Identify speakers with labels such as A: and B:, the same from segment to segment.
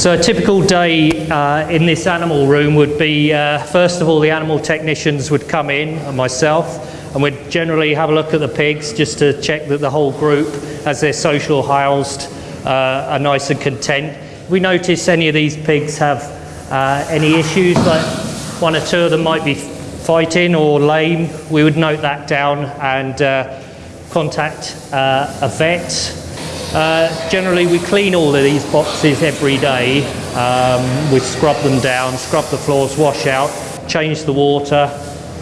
A: So a typical day uh, in this animal room would be, uh, first of all, the animal technicians would come in, and myself, and we'd generally have a look at the pigs just to check that the whole group, as they're social housed, uh, are nice and content. We notice any of these pigs have uh, any issues, like one or two of them might be fighting or lame, we would note that down and uh, contact uh, a vet uh, generally, we clean all of these boxes every day. Um, we scrub them down, scrub the floors, wash out, change the water.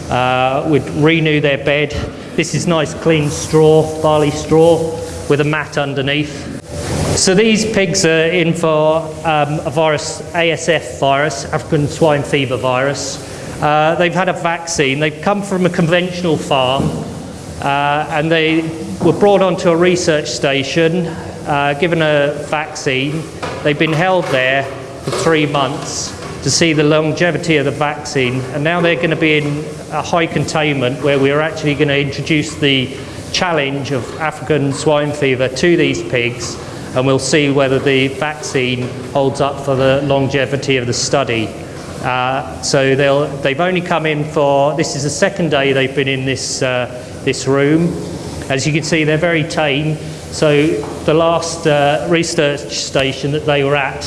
A: Uh, we'd renew their bed. This is nice clean straw, barley straw, with a mat underneath. So these pigs are in for um, a virus, ASF virus, African swine fever virus. Uh, they've had a vaccine. They've come from a conventional farm uh, and they were brought onto a research station, uh, given a vaccine. They've been held there for three months to see the longevity of the vaccine, and now they're going to be in a high containment where we're actually going to introduce the challenge of African swine fever to these pigs, and we'll see whether the vaccine holds up for the longevity of the study. Uh, so they've only come in for, this is the second day they've been in this, uh, this room. As you can see, they're very tame. So the last uh, research station that they were at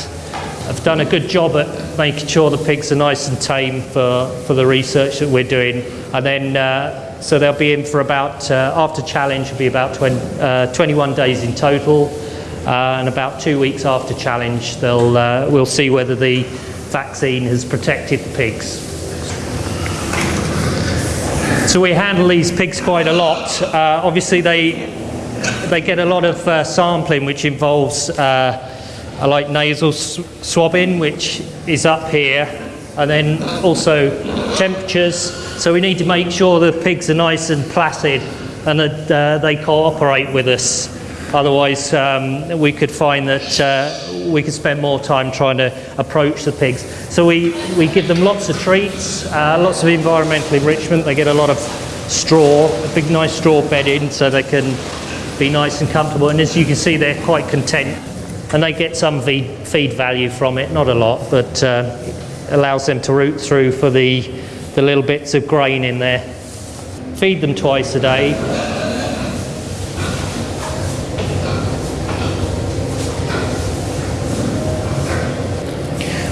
A: have done a good job at making sure the pigs are nice and tame for, for the research that we're doing. And then, uh, so they'll be in for about, uh, after challenge, will be about 20, uh, 21 days in total. Uh, and about two weeks after challenge, they'll, uh, we'll see whether the vaccine has protected the pigs. So we handle these pigs quite a lot. Uh, obviously, they they get a lot of uh, sampling, which involves uh, like nasal swabbing, which is up here, and then also temperatures. So we need to make sure the pigs are nice and placid and that uh, they cooperate with us. Otherwise, um, we could find that uh, we could spend more time trying to approach the pigs. So we, we give them lots of treats, uh, lots of environmental enrichment. They get a lot of straw, a big nice straw bedding so they can be nice and comfortable. And as you can see, they're quite content. And they get some feed, feed value from it, not a lot, but uh, allows them to root through for the, the little bits of grain in there. Feed them twice a day.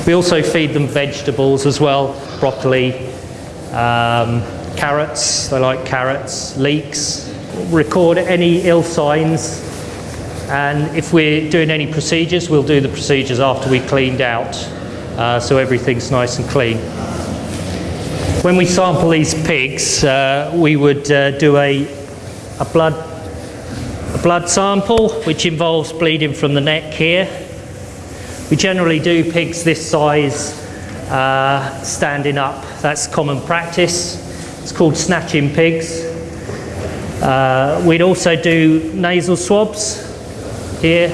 A: We also feed them vegetables as well, broccoli, um, carrots, they like carrots, leeks. Record any ill signs and if we're doing any procedures, we'll do the procedures after we cleaned out uh, so everything's nice and clean. When we sample these pigs, uh, we would uh, do a, a, blood, a blood sample which involves bleeding from the neck here we generally do pigs this size uh, standing up. That's common practice. It's called snatching pigs. Uh, we'd also do nasal swabs here,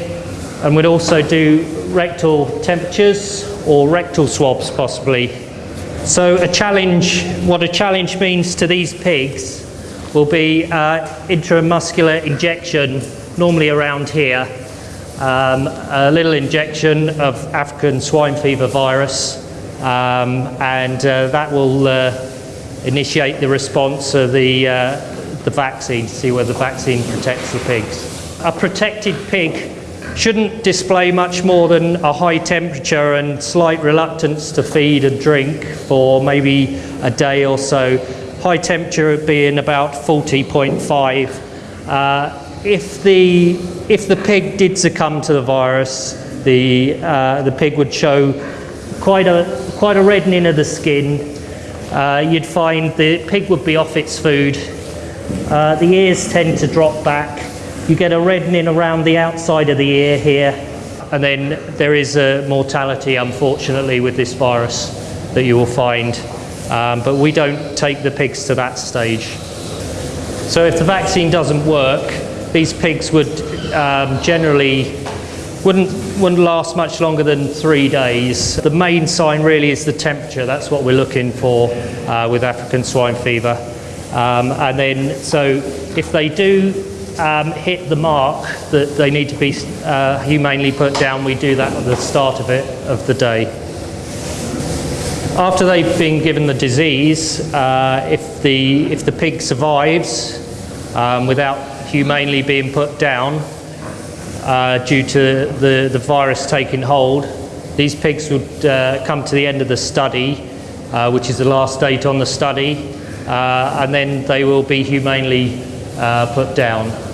A: and we'd also do rectal temperatures or rectal swabs possibly. So a challenge, what a challenge means to these pigs will be uh, intramuscular injection, normally around here, um, a little injection of African swine fever virus, um, and uh, that will uh, initiate the response of the, uh, the vaccine to see whether the vaccine protects the pigs. A protected pig shouldn't display much more than a high temperature and slight reluctance to feed and drink for maybe a day or so. High temperature being about 40.5. If the if the pig did succumb to the virus, the uh, the pig would show quite a quite a reddening of the skin. Uh, you'd find the pig would be off its food. Uh, the ears tend to drop back. You get a reddening around the outside of the ear here, and then there is a mortality, unfortunately, with this virus that you will find. Um, but we don't take the pigs to that stage. So if the vaccine doesn't work, these pigs would um, generally wouldn't, wouldn't last much longer than three days. The main sign really is the temperature. That's what we're looking for uh, with African swine fever. Um, and then, so if they do um, hit the mark that they need to be uh, humanely put down, we do that at the start of it, of the day. After they've been given the disease, uh, if, the, if the pig survives um, without humanely being put down uh, due to the, the virus taking hold, these pigs would uh, come to the end of the study, uh, which is the last date on the study, uh, and then they will be humanely uh, put down.